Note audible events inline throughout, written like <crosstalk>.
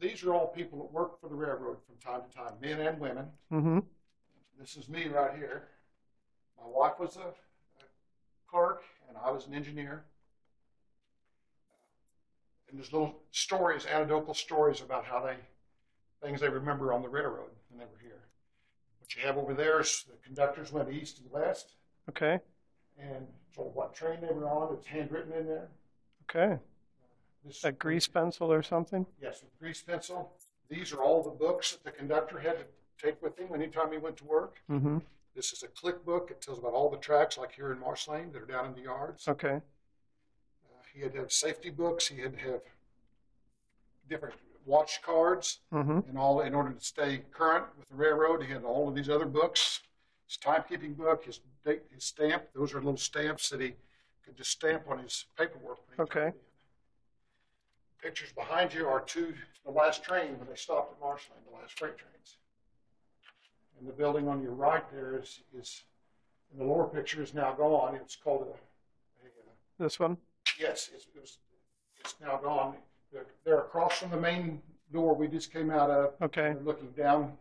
these are all people that work for the railroad from time to time, men and women. Mm-hmm. This is me right here. My wife was a, a clerk, and I was an engineer. And there's little stories, anecdotal stories about how they, things they remember on the railroad when they were here. What you have over there is the conductors went east and west, Okay. and of what train they were on. It's handwritten in there. Okay. This A grease pencil or something? Yes, with grease pencil. These are all the books that the conductor had to take with him anytime he went to work. Mm-hmm. This is a click book. It tells about all the tracks, like here in Marceline, that are down in the yards. Okay. Uh, he had to have safety books. He had to have different watch cards Mm-hmm. and all in order to stay current with the railroad. He had all of these other books. His timekeeping book, his date, his stamp. Those are little stamps that he could just stamp on his paperwork. Okay. in. Pictures behind you are two the last train when they stopped at Marceline, the last freight trains. And the building on your right there is is in the lower picture is now gone. It's called a, a uh, This one? Yes, it's, it was, it's now gone. They're, they're across from the main door we just came out of. Okay. They're looking down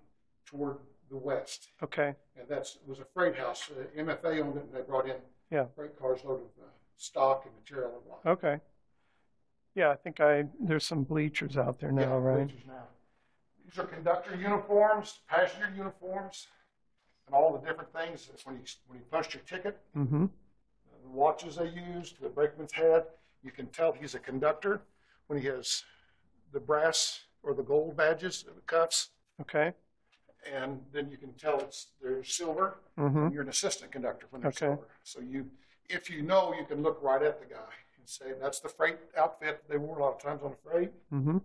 toward the west. Okay. And that's, was a freight house. Uh, MFA owned it and they brought in Yeah. freight cars loaded with uh, stock and material and whatnot. Okay. Yeah, I think I there's some bleachers out there now, Yeah, right? bleachers now. These are conductor uniforms, passenger uniforms, and all the different things. That's when you, when you punched your ticket, Mm-hmm. the watches they used, the brakeman's hat, You can tell he's a conductor when he has the brass or the gold badges, the cuffs, Okay. and then you can tell it's they're silver. Mm-hmm. You're an assistant conductor when they're Okay. silver. So you, if you know, you can look right at the guy say that's the freight outfit they wore a lot of times on the freight. Mm-hmm.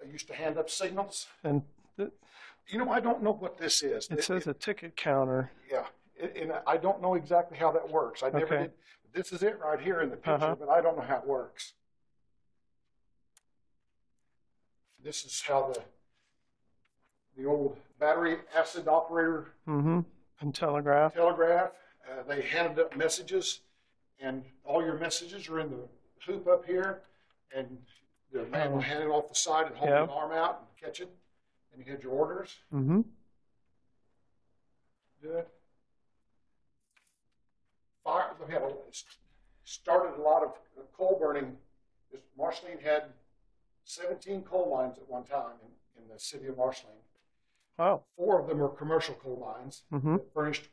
They used to hand up signals. And th- You know, I don't know what this is. it says a ticket counter. Yeah, and and I don't know exactly how that works. I never Okay. did. This is it right here in the picture, Uh-huh. but I don't know how it works. This is how the the old battery acid operator Mm-hmm. And telegraph. telegraph. Uh, they handed up messages, and all your messages are in the hoop up here, and the man will hand it off the side and hold Yeah. an arm out and catch it, and you had your orders. Mm-hmm. Good. Fire, we had a, started a lot of coal burning. Marceline had 17 coal mines at one time in, in the city of Marceline. Wow. Four of them were commercial coal mines Mm-hmm. that furnished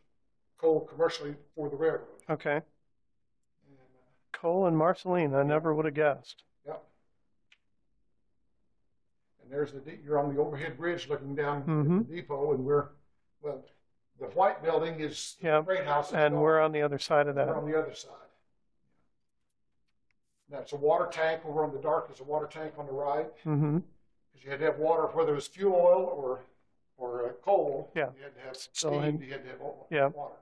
coal commercially for the railroad. Okay. And, uh, Coal and Marceline. I never would have guessed. Yep. And there's the, de- you're on the overhead bridge looking down Mhm. at the depot, and we're, well, the white building is the Yeah, freight house. And we're on the other side of that. We're on the other side. That's a water tank over on the dark. There's a water tank on the right Mm-hmm. because you had to have water, whether it was fuel oil or or uh, coal. Yeah. You had to have So steam. You had to have oil, Yeah. water.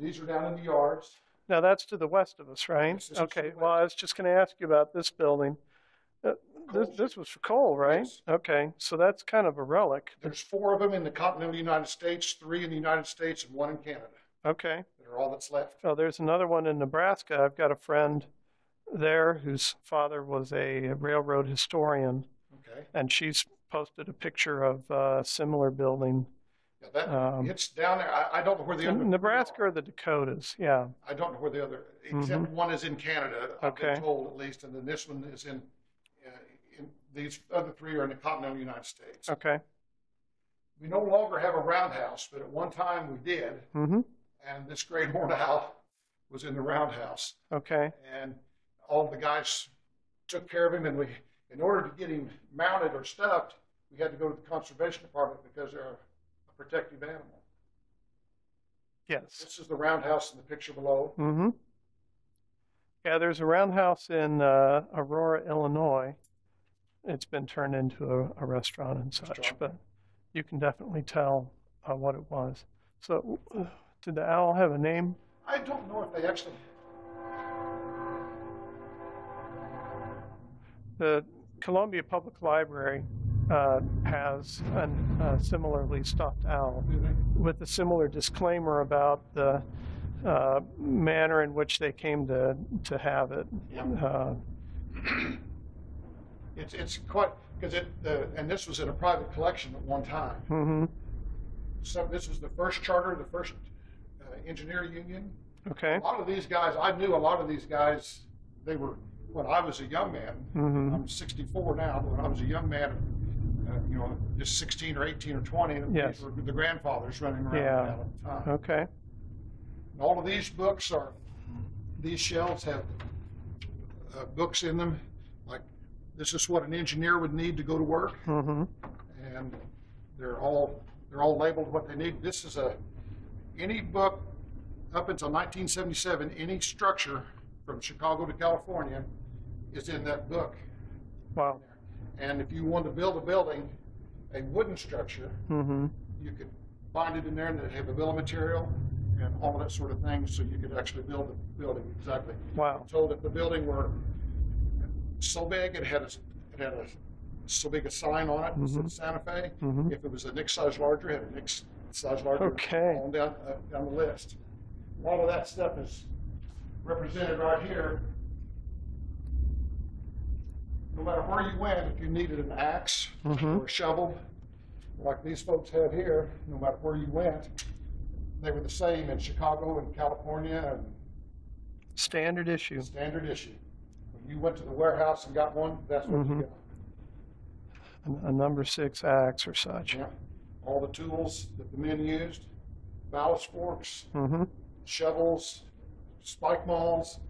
These are down in the yards. Now that's to the west of us, right? Yes, this is to Okay. the Well, I was just going to ask you about this building. Uh, this, Coal. this was for coal, right? Yes. Okay. So that's kind of a relic. There's four of them in the continental United States, three in the United States, and one in Canada. Okay. That are all that's left. Oh, there's another one in Nebraska. I've got a friend there whose father was a railroad historian, Okay. and she's posted a picture of a similar building. Yeah, that Um, it's down there. I, I don't know where the other Nebraska or the Dakotas? Yeah. I don't know where the other, except one is in Canada. I've Mm-hmm. Okay. been told at least, and then this one is in. Uh, in these other three are in the continental United States. Okay. We no longer have a roundhouse, but at one time we did, Mm-hmm. and this great <laughs> horned owl was in the roundhouse, Okay. and all the guys took care of him, and we, in order to get him mounted or stuffed, we had to go to the conservation department because they're a, protective animal. Yes. This is the roundhouse in the picture below. Mm-hmm. Yeah, there's a roundhouse in uh, Aurora, Illinois. It's been turned into a, a restaurant and such, Restaurant. but you can definitely tell uh, what it was. So, uh, did the owl have a name? I don't know if they actually. The Columbia Public Library uh, has a uh, similarly stuffed owl with a similar disclaimer about the uh, manner in which they came to to have it. Yeah. Uh, <clears throat> It's, it's quite, because it, and this was in a private collection at one time. Mm-hmm. So this was the first charter, the first uh, engineer union. Okay. A lot of these guys, I knew a lot of these guys, they were, when I was a young man, Mhm. I'm 64 now, but when I was a young man, uh, you know, just 16 or 18 or 20, Yes. were the grandfathers running around Yeah. at the time. Okay. And all of these books are, these shelves have uh, books in them, like this is what an engineer would need to go to work, Mm-hmm. and they're all they're all labeled what they need. This is a any book up until 1977, any structure from Chicago to California is in that book. Wow. And if you want to build a building, a wooden structure, Mm-hmm. you could find it in there and have a bill of material and all that sort of thing, so you could actually build the building exactly. Wow. Told if the building were so big, it had a, it had a, so big a sign on it, that said Mhm. Santa Fe. Mhm. If it was a Nick size larger, it had a Nick size larger. Okay. On down, uh, down the list. A lot of that stuff is represented right here. No matter where you went, if you needed an axe Mhm. or a shovel, like these folks have here, no matter where you went, they were the same in Chicago and California and Standard issue. standard issue. When you went to the warehouse and got one, that's what Mhm. you got. A, number six axe or such. Yeah. All the tools that the men used, ballast forks, Mm-hmm. shovels, spike mauls.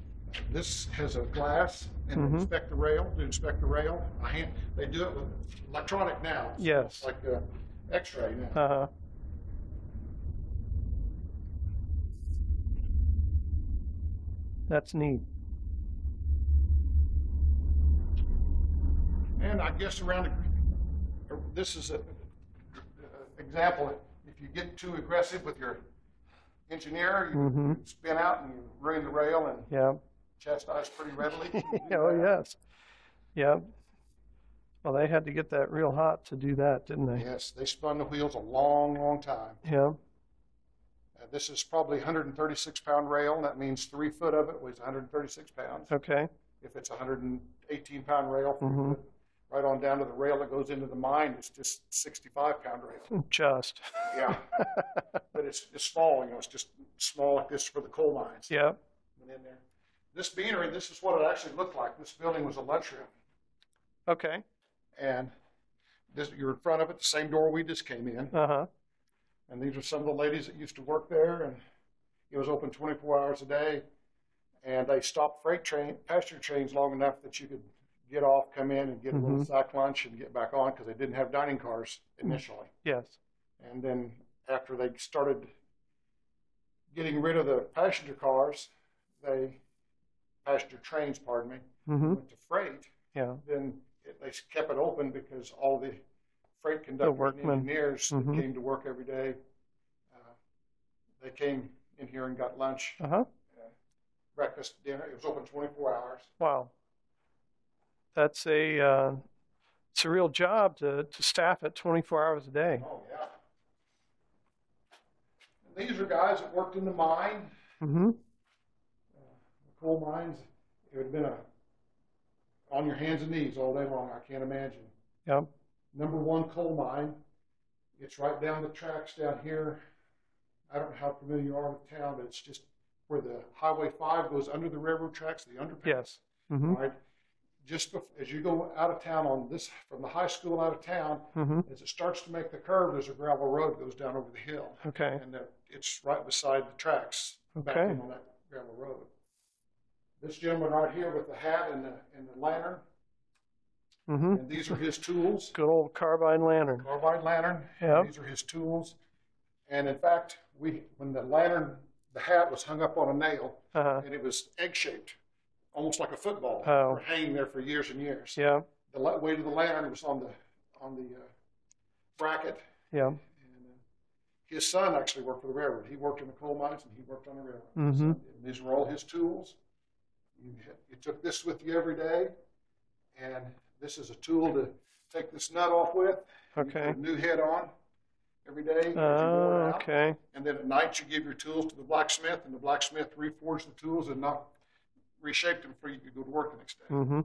This has a glass and Mhm. inspect the rail, to inspect the rail. I hand, they do it with electronic now. Yes. Like a x-ray now. Uh-huh. That's neat. And I guess around, the- this is a, a example, if you get too aggressive with your engineer, you Mhm. spin out and you ruin the rail and Yeah. Chastise pretty readily. <laughs> Oh, yes. Yeah. Well, they had to get that real hot to do that, didn't they? Yes, they spun the wheels a long, long time. Yeah. Uh, this is probably 136 pound rail, and that means three foot of it weighs 136 pounds. Okay. If it's 118 pound rail, three Mhm. right on down to the rail that goes into the mine, it's just 65 pound rail. Just. Yeah, <laughs> but it's, it's small, you know, it's just small like this for the coal mines. Yeah. Went in there. This beanery, this is what it actually looked like. This building was a lunchroom. Okay. And this, you're in front of it, the same door we just came in. Uh-huh. And these are some of the ladies that used to work there, and it was open 24 hours a day. And they stopped freight train, passenger trains long enough that you could get off, come in, and get a little Mhm. sack lunch and get back on because they didn't have dining cars initially. Yes. And then after they started getting rid of the passenger cars, they passenger trains, pardon me, Mm-hmm. went to freight. Yeah. Then it, they kept it open because all the freight conductors and workmen. engineers that Mhm. came to work every day, uh, they came in here and got lunch, Uh-huh. breakfast, dinner. It was open 24 hours. Wow. That's a, uh, it's a real job to, to staff it 24 hours a day. Oh yeah. And these are guys that worked in the mine, Mm-hmm. The coal mines. It would have been a on your hands and knees all day long. I can't imagine. Yep. Number one coal mine. It's right down the tracks down here. I don't know how familiar you are with town, but it's just where the Highway 5 goes under the railroad tracks, the underpass. Yes. Mm-hmm. Right. Just bef- as you go out of town on this, from the high school out of town, Mm-hmm. as it starts to make the curve, there's a gravel road that goes down over the hill. Okay. And that it's right beside the tracks, back Okay. in on that gravel road. This gentleman right here with the hat and the, and the lantern, Mm-hmm. and these are his tools. Good old carbide lantern. Carbide lantern. Yep. These are his tools. And in fact, we when the lantern, the hat was hung up on a nail, Uh-huh. and it was egg shaped, almost like a football, Oh. hanging there for years and years. Yeah. The weight of the lantern was on the on the uh, bracket. Yeah. And uh, his son actually worked for the railroad. He worked in the coal mines and he worked on the railroad. Mm -hmm. So, and these were all his tools. You, you took this with you every day, and this is a tool to take this nut off with. Okay. a new head on every day. as you wore Oh, okay. And then at night, you give your tools to the blacksmith, and the blacksmith reforged the tools and not reshaped them for you to go to work the next day. Mm-hmm.